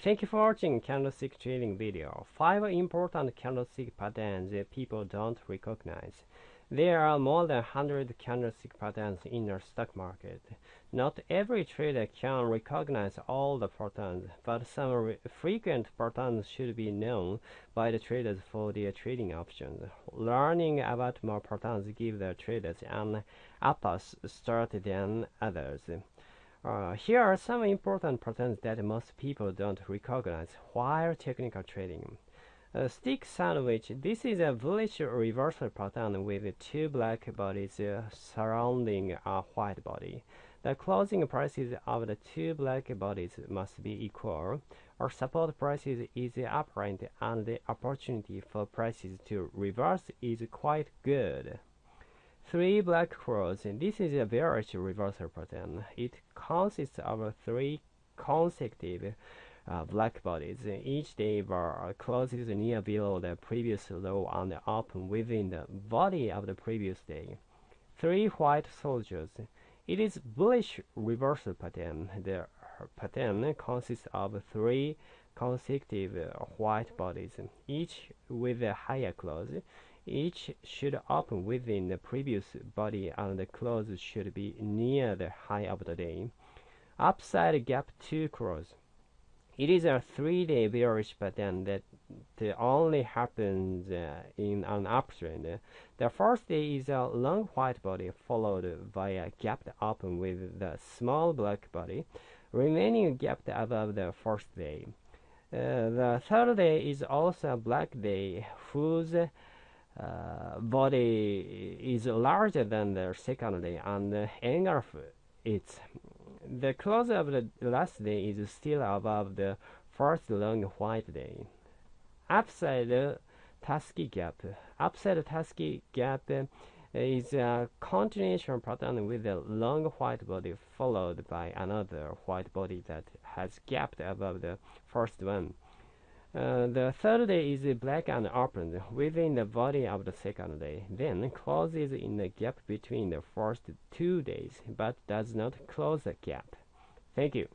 Thank you for watching candlestick trading video. Five important candlestick patterns that people don't recognize. There are more than 100 candlestick patterns in the stock market. Not every trader can recognize all the patterns, but some frequent patterns should be known by the traders for their trading options. Learning about more patterns gives the traders an upper start than others. Uh, here are some important patterns that most people don't recognize while technical trading. A stick sandwich. This is a bullish reversal pattern with two black bodies uh, surrounding a white body. The closing prices of the two black bodies must be equal. Our support prices is apparent and the opportunity for prices to reverse is quite good. Three black crows. This is a bearish reversal pattern. It consists of three consecutive uh, black bodies. Each day bar closes near below the previous low and open within the body of the previous day. Three white soldiers. It is bullish reversal pattern. The pattern consists of three consecutive white bodies, each with a higher close. Each should open within the previous body and the close should be near the high of the day. Upside gap 2 crows. It is a three-day bearish pattern that only happens uh, in an uptrend. The first day is a long white body followed by a gapped open with the small black body remaining gapped above the first day. Uh, the third day is also a black day whose uh, body is larger than the second and the of it. The close of the last day is still above the first long white day. Upside Tasuki gap. Upside Tasuki gap is a continuation pattern with a long white body followed by another white body that has gapped above the first one. Uh, the third day is black and open within the body of the second day, then closes in the gap between the first two days, but does not close the gap. Thank you.